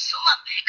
Sumabek.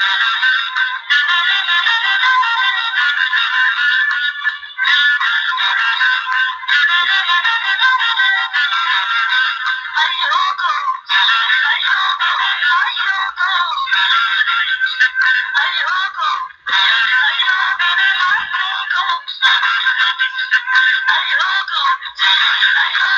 I hope.